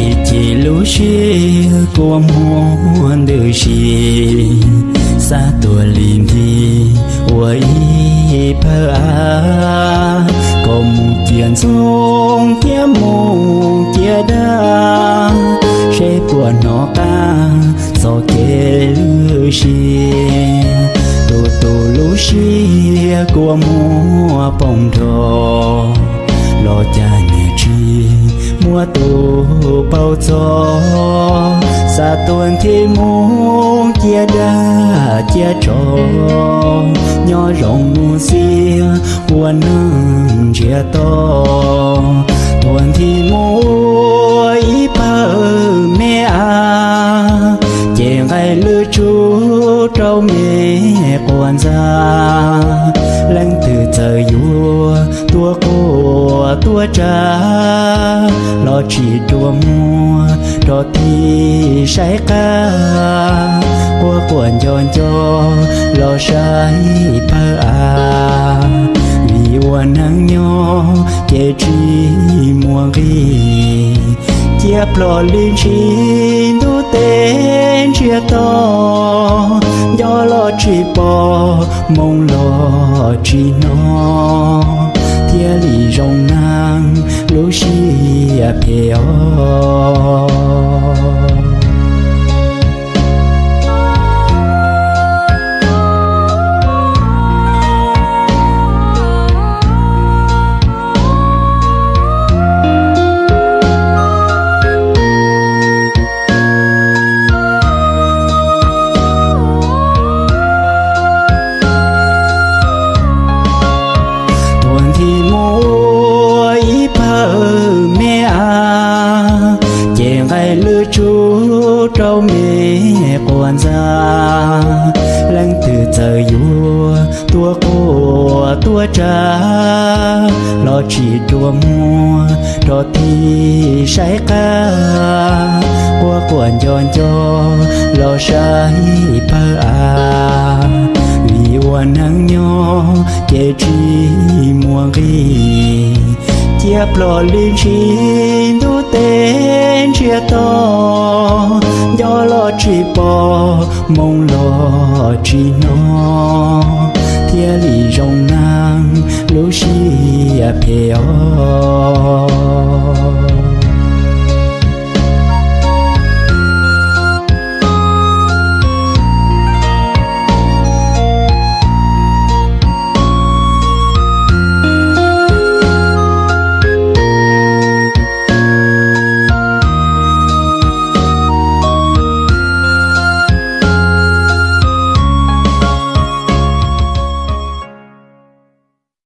chỉ chỉ lũ của muôn đời xí. Xa tua lìm thì quay phơ à có một chuyện sông kia một kia đa. Sẽ của nó ca do kê lũ xí lũ của mua bông thò lo cha nhẹ chi, mua tù bao gió xa tuần thì muốn chia đa chia trò. Nhỏ rộng mua xia qua nâng chia to. Tuần thì mua ý bờ mẹ à chè ngay lư chú trâu mẹ lo chỉ đua mua đó thì sai ca. Qua quần giòn cho lo sai pa à. Vì quan nắng nho che chi mua ghi. Chia plò linh chi tu tên chia to. Do lo chỉ bỏ, mong lo chỉ nó tia li rong ngang lo shi a pe o trâu mẹ quan ra lăng từ trời vua tua cô tua cha lo chỉ đua mua cho thì sai ca qua quần tròn cho lo sai pa à vì quan nắng nho che chi mua ghi chia plò linh chi đu tên chia to cho lo chỉ bỏ mong lo chỉ nó thiên lý rong nang lũ xì à phèo